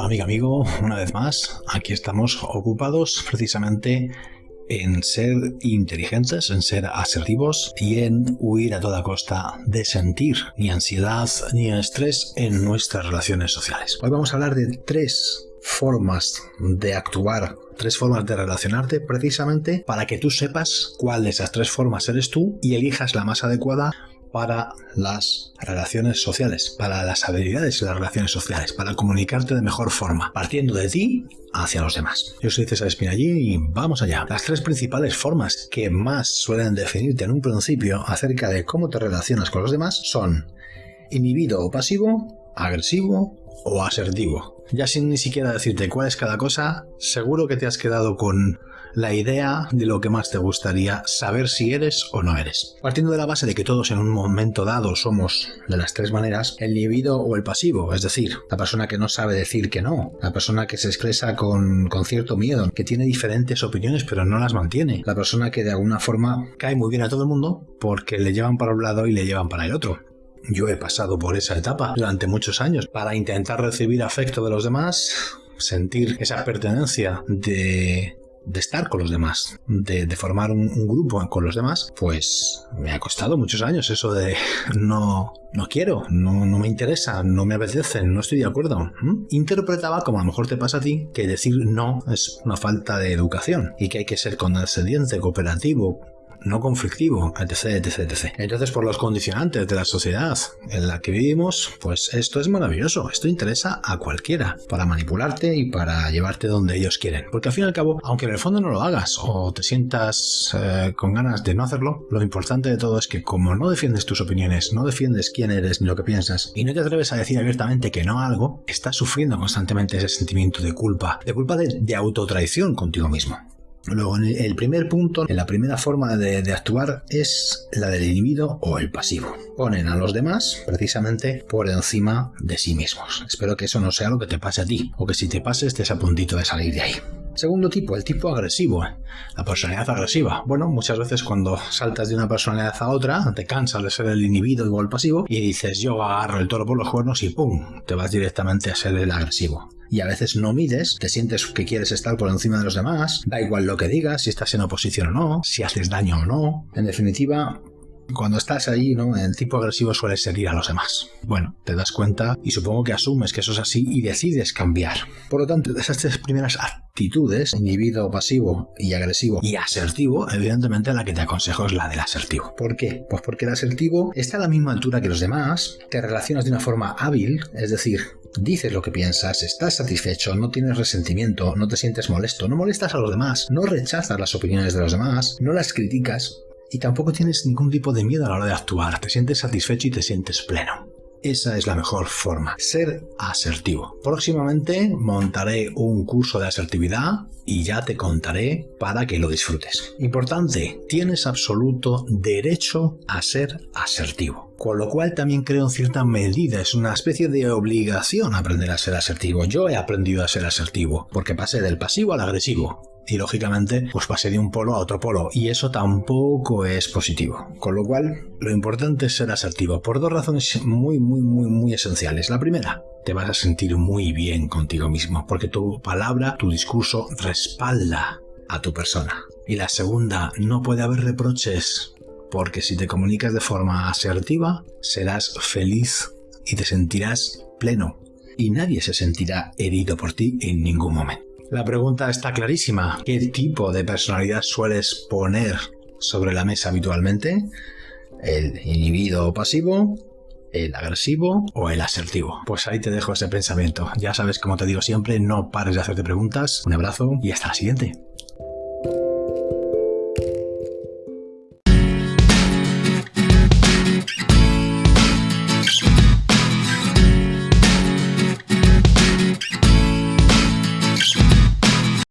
amiga, amigo, una vez más, aquí estamos ocupados precisamente en ser inteligentes, en ser asertivos y en huir a toda costa de sentir ni ansiedad ni estrés en nuestras relaciones sociales. Hoy vamos a hablar de tres formas de actuar, tres formas de relacionarte precisamente para que tú sepas cuál de esas tres formas eres tú y elijas la más adecuada para las relaciones sociales, para las habilidades de las relaciones sociales, para comunicarte de mejor forma, partiendo de ti hacia los demás. Yo soy César Espinallí y vamos allá. Las tres principales formas que más suelen definirte en un principio acerca de cómo te relacionas con los demás son inhibido o pasivo, agresivo o asertivo. Ya sin ni siquiera decirte cuál es cada cosa, seguro que te has quedado con la idea de lo que más te gustaría saber si eres o no eres. Partiendo de la base de que todos en un momento dado somos de las tres maneras, el inhibido o el pasivo, es decir, la persona que no sabe decir que no, la persona que se expresa con, con cierto miedo, que tiene diferentes opiniones pero no las mantiene, la persona que de alguna forma cae muy bien a todo el mundo porque le llevan para un lado y le llevan para el otro. Yo he pasado por esa etapa durante muchos años para intentar recibir afecto de los demás, sentir esa pertenencia de estar con los demás, de, formar un, grupo con los demás, pues me ha costado muchos años eso de no, no quiero, no, no me interesa, no me apetece, no estoy de acuerdo. Interpretaba, como a lo mejor te pasa a ti, que decir no es una falta de educación y que hay que ser condescendiente, cooperativo, no conflictivo, etc, etc, etc. Entonces, por los condicionantes de la sociedad en la que vivimos, pues esto es maravilloso, esto interesa a cualquiera para manipularte y para llevarte donde ellos quieren. Porque al fin y al cabo, aunque en el fondo no lo hagas o te sientas eh, con ganas de no hacerlo, lo importante de todo es que como no defiendes tus opiniones, no defiendes quién eres ni lo que piensas y no te atreves a decir abiertamente que no a algo, estás sufriendo constantemente ese sentimiento de culpa, de culpa de, de autotraición contigo mismo. Luego, el primer punto, en la primera forma de, actuar es la del individuo o el pasivo. Ponen a los demás precisamente por encima de sí mismos. Espero que eso no sea lo que te pase a ti, o que si te pase estés a puntito de salir de ahí. Segundo tipo, el tipo agresivo, la personalidad agresiva. Bueno, muchas veces cuando saltas de una personalidad a otra, te cansas de ser el individuo o el pasivo y dices yo agarro el toro por los cuernos y ¡pum! te vas directamente a ser el agresivo y a veces no mides, te sientes que quieres estar por encima de los demás, da igual lo que digas, si estás en oposición o no, si haces daño o no. En definitiva, cuando estás ahí, ¿no? El tipo agresivo suele seguir a los demás. Bueno, te das cuenta y supongo que asumes que eso es así y decides cambiar. Por lo tanto, esas tres primeras actitudes, individuo pasivo y agresivo y asertivo, evidentemente la que te aconsejo es la del asertivo. ¿Por qué? Pues porque el asertivo está a la misma altura que los demás, te relacionas de una forma hábil, es decir, dices lo que piensas, estás satisfecho, no tienes resentimiento, no te sientes molesto, no molestas a los demás, no rechazas las opiniones de los demás, no las criticas, y tampoco tienes ningún tipo de miedo a la hora de actuar, te sientes satisfecho y te sientes pleno. Esa es la mejor forma, ser asertivo. Próximamente montaré un curso de asertividad y ya te contaré para que lo disfrutes. Importante, tienes absoluto derecho a ser asertivo. Con lo cual también creo en cierta medida, es una especie de obligación aprender a ser asertivo. Yo he aprendido a ser asertivo, porque pasé del pasivo al agresivo y lógicamente pues pasé de un polo a otro polo y eso tampoco es positivo. Con lo cual lo importante es ser asertivo por dos razones muy muy muy muy esenciales. La primera, te vas a sentir muy bien contigo mismo porque tu palabra, tu discurso respalda a tu persona. Y la segunda, no puede haber reproches porque si te comunicas de forma asertiva serás feliz y te sentirás pleno y nadie se sentirá herido por ti en ningún momento. La pregunta está clarísima. ¿Qué tipo de personalidad sueles poner sobre la mesa habitualmente? ¿El individuo pasivo? ¿El agresivo o el asertivo? Pues ahí te dejo ese pensamiento. Ya sabes, como te digo siempre, no pares de hacerte preguntas. Un abrazo y hasta la siguiente.